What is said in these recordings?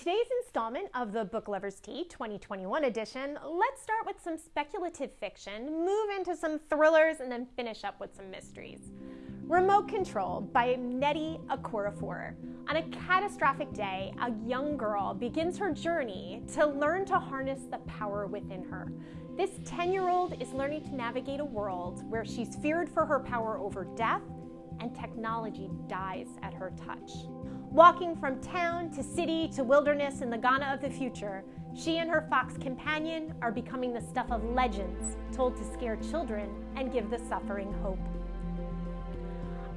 today's installment of the Book Lovers Tea 2021 edition, let's start with some speculative fiction, move into some thrillers, and then finish up with some mysteries. Remote Control by Nnedi Okorafor. On a catastrophic day, a young girl begins her journey to learn to harness the power within her. This 10 year old is learning to navigate a world where she's feared for her power over death and technology dies at her touch. Walking from town to city to wilderness in the Ghana of the future, she and her fox companion are becoming the stuff of legends told to scare children and give the suffering hope.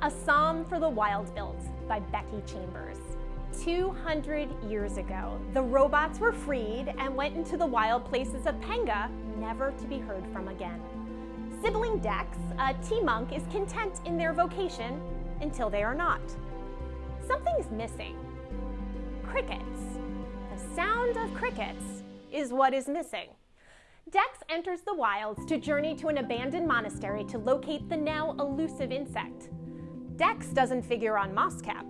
A Psalm for the Wild Built by Becky Chambers. 200 years ago, the robots were freed and went into the wild places of Panga, never to be heard from again. Sibling Dex, a tea monk, is content in their vocation until they are not something's missing. Crickets. The sound of crickets is what is missing. Dex enters the wilds to journey to an abandoned monastery to locate the now elusive insect. Dex doesn't figure on Mosscap.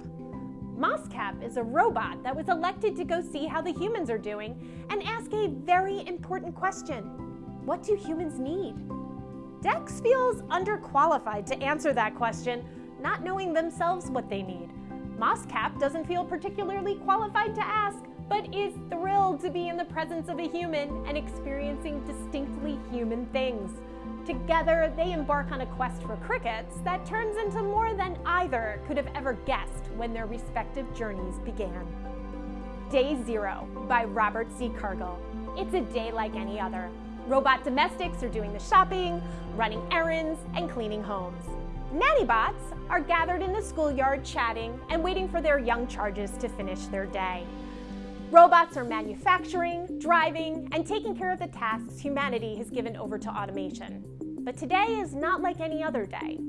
Mosscap is a robot that was elected to go see how the humans are doing and ask a very important question. What do humans need? Dex feels underqualified to answer that question, not knowing themselves what they need. Mosscap doesn't feel particularly qualified to ask, but is thrilled to be in the presence of a human and experiencing distinctly human things. Together, they embark on a quest for crickets that turns into more than either could have ever guessed when their respective journeys began. Day Zero by Robert C. Cargill. It's a day like any other. Robot domestics are doing the shopping, running errands, and cleaning homes. Nanny bots are gathered in the schoolyard chatting and waiting for their young charges to finish their day. Robots are manufacturing, driving, and taking care of the tasks humanity has given over to automation. But today is not like any other day.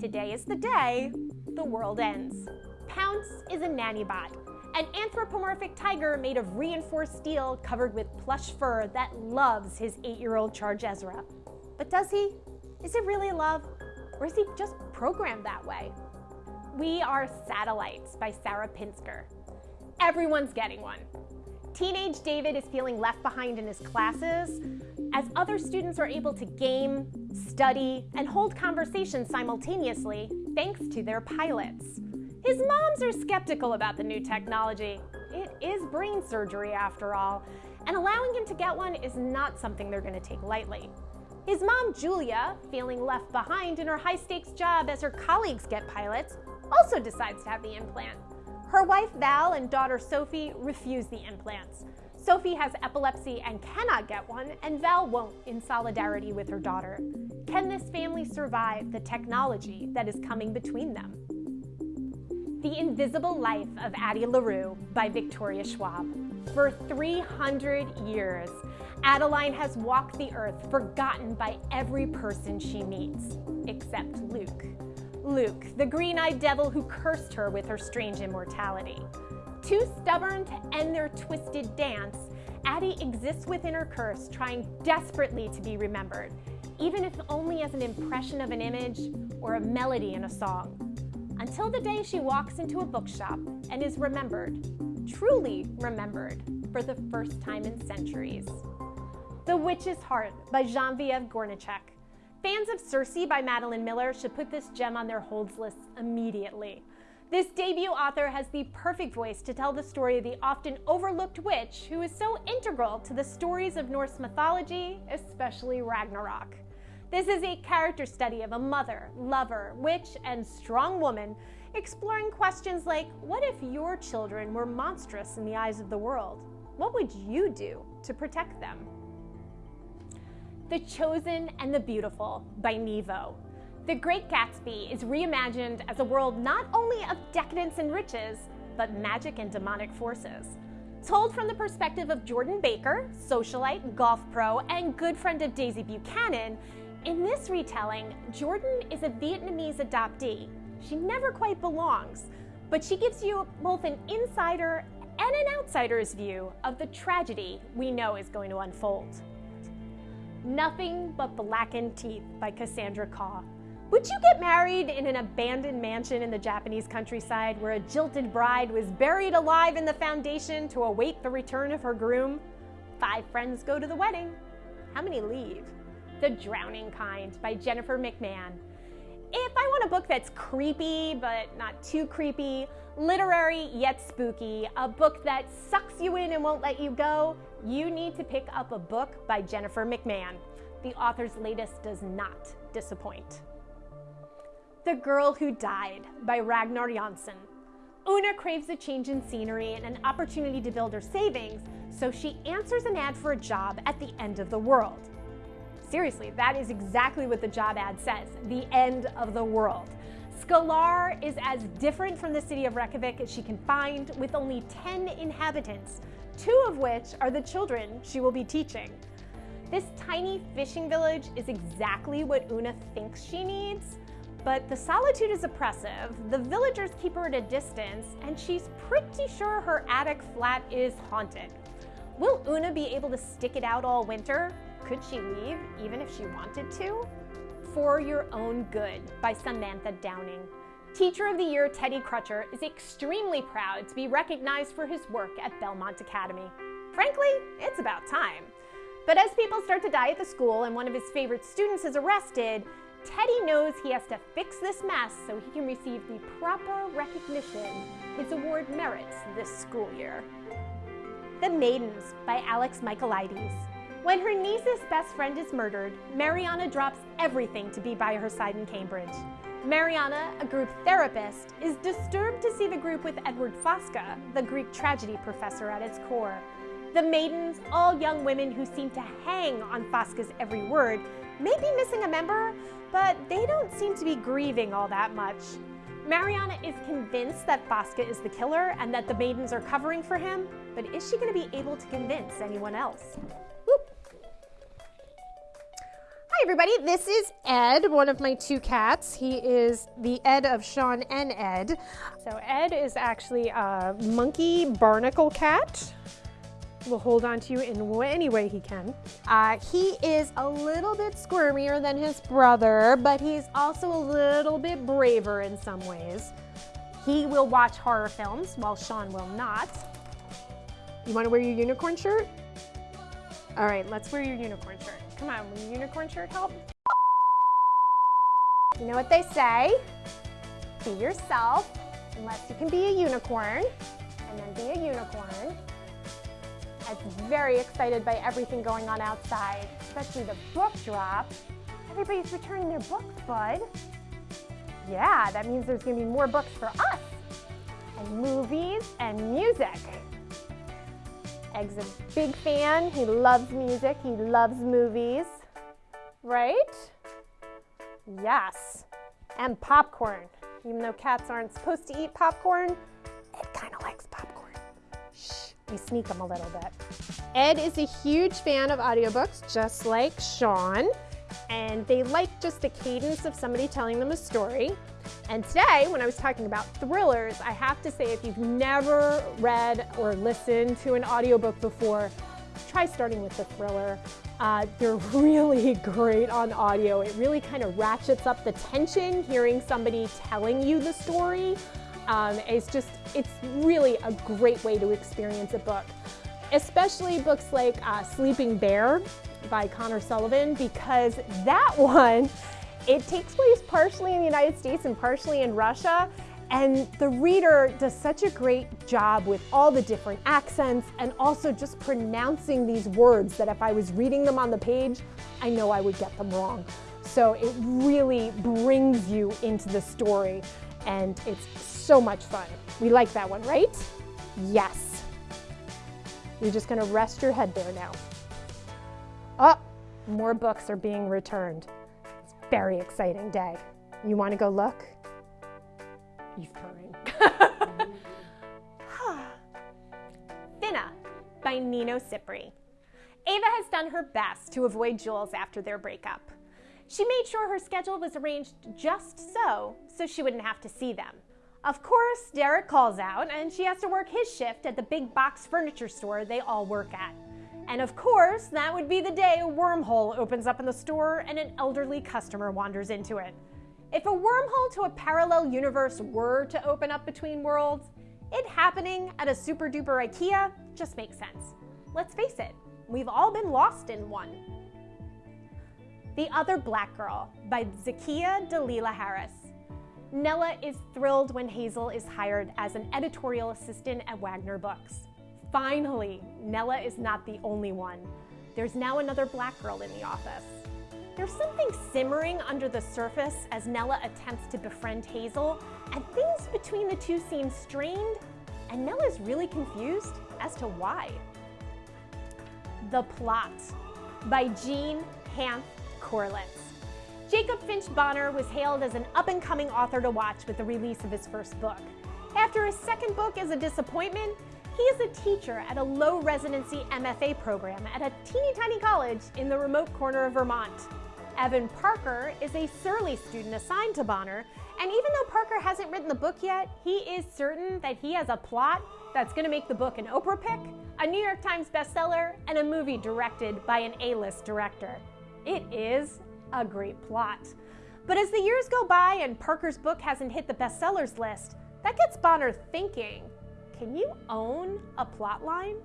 Today is the day the world ends. Pounce is a nannybot, an anthropomorphic tiger made of reinforced steel covered with plush fur that loves his eight-year-old charge Ezra. But does he? Is it really love? Or is he just programmed that way? We Are Satellites by Sarah Pinsker. Everyone's getting one. Teenage David is feeling left behind in his classes as other students are able to game, study, and hold conversations simultaneously thanks to their pilots. His moms are skeptical about the new technology. It is brain surgery after all, and allowing him to get one is not something they're going to take lightly. His mom, Julia, feeling left behind in her high stakes job as her colleagues get pilots, also decides to have the implant. Her wife, Val, and daughter, Sophie, refuse the implants. Sophie has epilepsy and cannot get one, and Val won't in solidarity with her daughter. Can this family survive the technology that is coming between them? The Invisible Life of Addie LaRue by Victoria Schwab. For 300 years, Adeline has walked the earth forgotten by every person she meets, except Luc. Luc, the green-eyed devil who cursed her with her strange immortality. Too stubborn to end their twisted dance, Addie exists within her curse, trying desperately to be remembered, even if only as an impression of an image or a melody in a song. Until the day she walks into a bookshop and is remembered, truly remembered, for the first time in centuries. The Witch's Heart by Genevieve Gornichec. Fans of Circe by Madeline Miller should put this gem on their holds lists immediately. This debut author has the perfect voice to tell the story of the often overlooked witch who is so integral to the stories of Norse mythology, especially Ragnarok. This is a character study of a mother, lover, witch, and strong woman exploring questions like what if your children were monstrous in the eyes of the world? What would you do to protect them? The Chosen and the Beautiful by Nghi Vo. The Great Gatsby is reimagined as a world not only of decadence and riches, but magic and demonic forces. Told from the perspective of Jordan Baker, socialite, golf pro, and good friend of Daisy Buchanan, in this retelling, Jordan is a Vietnamese adoptee. She never quite belongs, but she gives you both an insider and an outsider's view of the tragedy we know is going to unfold. Nothing But Blackened Teeth by Cassandra Khaw. Would you get married in an abandoned mansion in the Japanese countryside where a jilted bride was buried alive in the foundation to await the return of her groom? Five friends go to the wedding. How many leave? The Drowning Kind by Jennifer McMahon. If I want a book that's creepy but not too creepy, literary yet spooky, a book that sucks you in and won't let you go, you need to pick up a book by Jennifer McMahon. The author's latest does not disappoint. The Girl Who Died by Ragnar Jónasson. Una craves a change in scenery and an opportunity to build her savings, so she answers an ad for a job at the end of the world. Seriously, that is exactly what the job ad says the end of the world. Skalar is as different from the city of Reykjavik as she can find, with only 10 inhabitants, two of which are the children she will be teaching. This tiny fishing village is exactly what Una thinks she needs, but the solitude is oppressive, the villagers keep her at a distance, and she's pretty sure her attic flat is haunted. Will Una be able to stick it out all winter? Could she leave even if she wanted to? For Your Own Good by Samantha Downing. Teacher of the Year Teddy Crutcher is extremely proud to be recognized for his work at Belmont Academy. Frankly, it's about time. But as people start to die at the school and one of his favorite students is arrested, Teddy knows he has to fix this mess so he can receive the proper recognition his award merits this school year. The Maidens by Alex Michaelides. When her niece's best friend is murdered, Mariana drops everything to be by her side in Cambridge. Mariana, a group therapist, is disturbed to see the group with Edward Fosca, the Greek tragedy professor at its core. The maidens, all young women who seem to hang on Fosca's every word, may be missing a member, but they don't seem to be grieving all that much. Mariana is convinced that Fosca is the killer and that the maidens are covering for him, but is she going to be able to convince anyone else? Whoop. Hi everybody, this is Ed, one of my two cats. He is the Ed of Sean and Ed. So Ed is actually a monkey barnacle cat will hold on to you in any way he can. Uh, he is a little bit squirmier than his brother, but he's also a little bit braver in some ways. He will watch horror films while Sean will not. You want to wear your unicorn shirt? All right, let's wear your unicorn shirt. Come on, will your unicorn shirt help? You know what they say? Be yourself, unless you can be a unicorn, and then be a unicorn. Ed's very excited by everything going on outside, especially the book drop. Everybody's returning their books, bud. Yeah, that means there's gonna be more books for us, and movies and music. Egg's a big fan. He loves music. He loves movies. Right? Yes. And popcorn. Even though cats aren't supposed to eat popcorn, we sneak them a little bit. Ed is a huge fan of audiobooks, just like Sean, and they like just the cadence of somebody telling them a story. And today, when I was talking about thrillers, I have to say if you've never read or listened to an audiobook before, try starting with the thriller. Uh, they're really great on audio. It really kind of ratchets up the tension hearing somebody telling you the story. Um, it's just, it's really a great way to experience a book, especially books like uh, Sleeping Bear by Connor Sullivan, because that one, it takes place partially in the United States and partially in Russia. And the reader does such a great job with all the different accents and also just pronouncing these words that if I was reading them on the page, I know I would get them wrong. So it really brings you into the story and it's so much fun. We like that one, right? Yes. You're just gonna rest your head there now. Oh, more books are being returned. It's a very exciting day. You wanna go look? He's purring. Finna by Nino Cipri. Ava has done her best to avoid Jules after their breakup. She made sure her schedule was arranged just so, so she wouldn't have to see them. Of course, Derek calls out and she has to work his shift at the big box furniture store they all work at. And of course, that would be the day a wormhole opens up in the store and an elderly customer wanders into it. If a wormhole to a parallel universe were to open up between worlds, it happening at a super duper IKEA just makes sense. Let's face it, we've all been lost in one. The Other Black Girl by Zakiya Dalila Harris. Nella is thrilled when Hazel is hired as an editorial assistant at Wagner Books. Finally, Nella is not the only one. There's now another black girl in the office. There's something simmering under the surface as Nella attempts to befriend Hazel, and things between the two seem strained, and Nella's really confused as to why. The Plot by Jean Hanff Korelitz. Jacob Finch Bonner was hailed as an up-and-coming author to watch with the release of his first book. After his second book is a disappointment, he is a teacher at a low residency MFA program at a teeny tiny college in the remote corner of Vermont. Evan Parker is a surly student assigned to Bonner, and even though Parker hasn't written the book yet, he is certain that he has a plot that's going to make the book an Oprah pick, a New York Times bestseller, and a movie directed by an A-list director. It is a great plot. But as the years go by and Parker's book hasn't hit the bestsellers list, that gets Bonner thinking, can you own a plotline?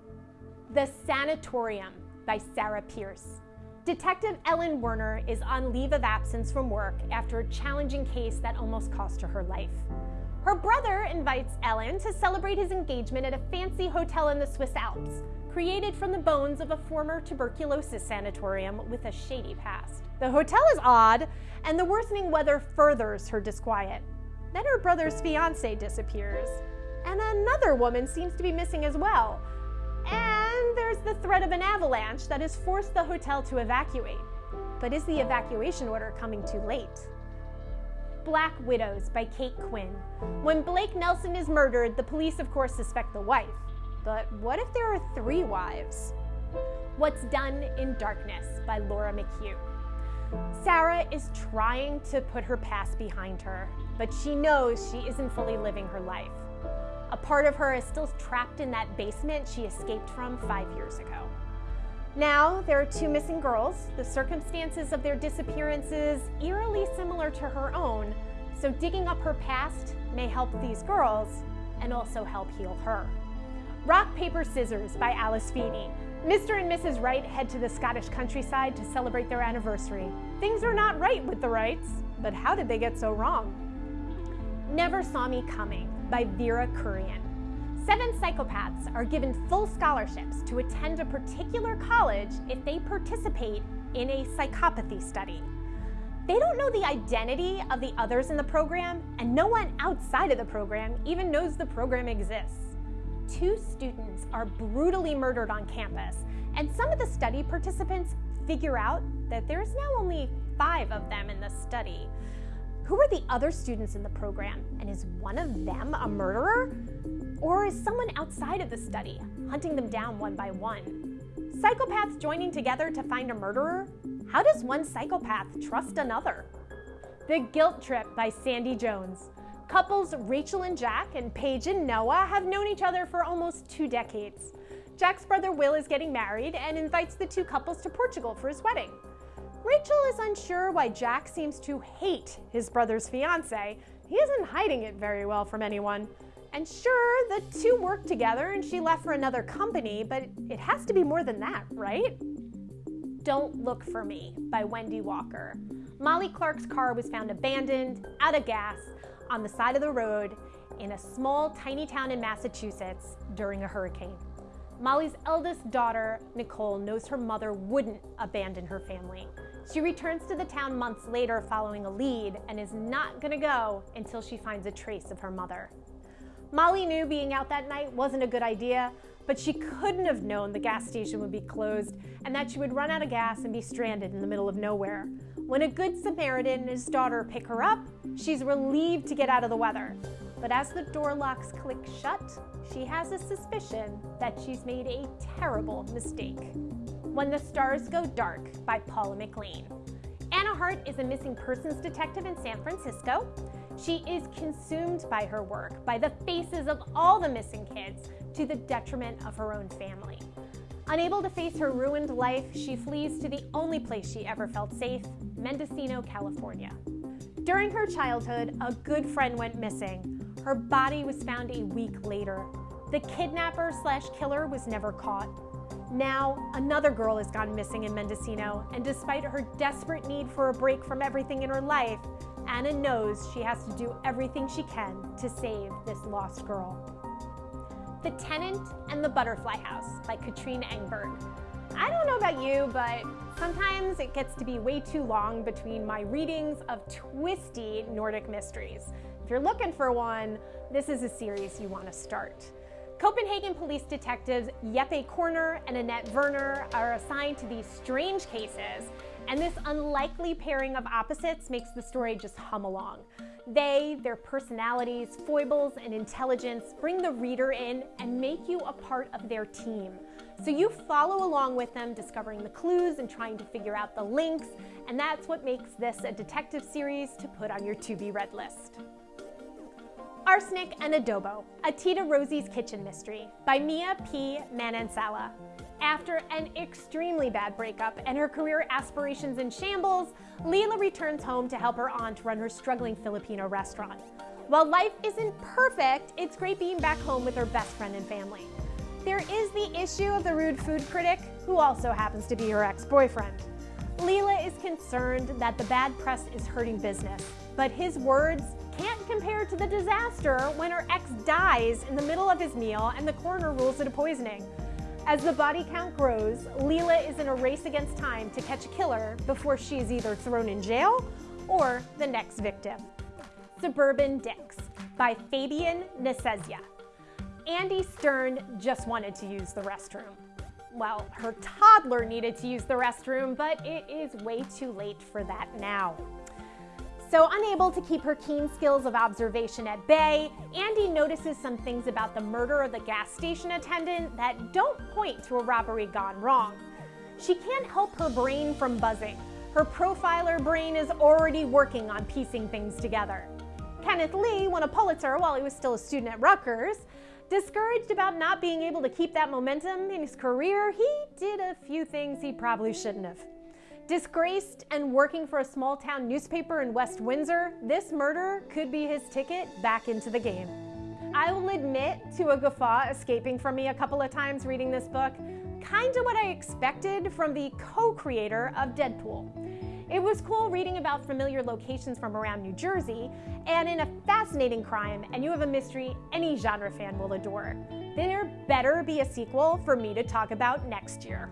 The Sanatorium by Sarah Pearse. Detective Ellen Werner is on leave of absence from work after a challenging case that almost cost her her life. Her brother invites Ellen to celebrate his engagement at a fancy hotel in the Swiss Alps, created from the bones of a former tuberculosis sanatorium with a shady past. The hotel is odd, and the worsening weather furthers her disquiet. Then her brother's fiance disappears, and another woman seems to be missing as well. And there's the threat of an avalanche that has forced the hotel to evacuate. But is the evacuation order coming too late? Black Widows by Cate Quinn. When Blake Nelson is murdered, the police of course suspect the wife. But what if there are three wives? What's Done in Darkness by Laura McHugh. Sarah is trying to put her past behind her, but she knows she isn't fully living her life. A part of her is still trapped in that basement she escaped from five years ago. Now, there are two missing girls. The circumstances of their disappearances eerily similar to her own, so digging up her past may help these girls and also help heal her. Rock, Paper, Scissors by Alice Feeney. Mr. and Mrs. Wright head to the Scottish countryside to celebrate their anniversary. Things are not right with the Wrights, but how did they get so wrong? Never Saw Me Coming by Vera Kurian. Seven psychopaths are given full scholarships to attend a particular college if they participate in a psychopathy study. They don't know the identity of the others in the program, and no one outside of the program even knows the program exists. Two students are brutally murdered on campus, and some of the study participants figure out that there's now only five of them in the study. Who are the other students in the program? And is one of them a murderer? Or is someone outside of the study hunting them down one by one? Psychopaths joining together to find a murderer? How does one psychopath trust another? The Guilt Trip by Sandie Jones. Couples Rachel and Jack and Paige and Noah have known each other for almost two decades. Jack's brother Will is getting married and invites the two couples to Portugal for his wedding. Rachel is unsure why Jack seems to hate his brother's fiance. He isn't hiding it very well from anyone. And sure, the two work together and she left for another company, but it has to be more than that, right? Don't Look for Me by Wendy Walker. Molly Clark's car was found abandoned, out of gas, on the side of the road in a small, tiny town in Massachusetts during a hurricane. Molly's eldest daughter, Nicole, knows her mother wouldn't abandon her family. She returns to the town months later following a lead and is not gonna go until she finds a trace of her mother. Molly knew being out that night wasn't a good idea, but she couldn't have known the gas station would be closed and that she would run out of gas and be stranded in the middle of nowhere. When a good Samaritan and his daughter pick her up, she's relieved to get out of the weather. But as the door locks click shut, she has a suspicion that she's made a terrible mistake. When the Stars Go Dark by Paula McLain. Anna Hart is a missing persons detective in San Francisco. She is consumed by her work, by the faces of all the missing kids, to the detriment of her own family. Unable to face her ruined life, she flees to the only place she ever felt safe, Mendocino, California. During her childhood, a good friend went missing. Her body was found a week later. The kidnapper slash killer was never caught. Now, another girl has gone missing in Mendocino, and despite her desperate need for a break from everything in her life, Anna knows she has to do everything she can to save this lost girl. The Tenant and the Butterfly House by Katrine Engberg. I don't know about you, but sometimes it gets to be way too long between my readings of twisty Nordic mysteries. If you're looking for one, this is a series you want to start. Copenhagen police detectives Jeppe Kørner and Anette Werner are assigned to these strange cases, and this unlikely pairing of opposites makes the story just hum along. They, their personalities, foibles, and intelligence bring the reader in and make you a part of their team. So you follow along with them, discovering the clues and trying to figure out the links, and that's what makes this a detective series to put on your to be read list. Arsenic and Adobo, a Tita Rosie's Kitchen Mystery by Mia P. Manansala. After an extremely bad breakup and her career aspirations in shambles, Lila returns home to help her aunt run her struggling Filipino restaurant. While life isn't perfect, it's great being back home with her best friend and family. There is the issue of the rude food critic, who also happens to be her ex-boyfriend. Lila is concerned that the bad press is hurting business, but his words can't compare to the disaster when her ex dies in the middle of his meal and the coroner rules it a poisoning. As the body count grows, Lila is in a race against time to catch a killer before she is either thrown in jail or the next victim. Suburban Dicks by Fabian Nicieza. Andy Stern just wanted to use the restroom. Well, her toddler needed to use the restroom, but it is way too late for that now. So unable to keep her keen skills of observation at bay, Andy notices some things about the murder of the gas station attendant that don't point to a robbery gone wrong. She can't help her brain from buzzing. Her profiler brain is already working on piecing things together. Kenneth Lee won a Pulitzer while he was still a student at Rutgers. Discouraged about not being able to keep that momentum in his career, he did a few things he probably shouldn't have. Disgraced and working for a small town newspaper in West Windsor, this murder could be his ticket back into the game. I will admit to a guffaw escaping from me a couple of times reading this book, kind of what I expected from the co-creator of Deadpool. It was cool reading about familiar locations from around New Jersey, and in a fascinating crime, and you have a mystery any genre fan will adore. There better be a sequel for me to talk about next year.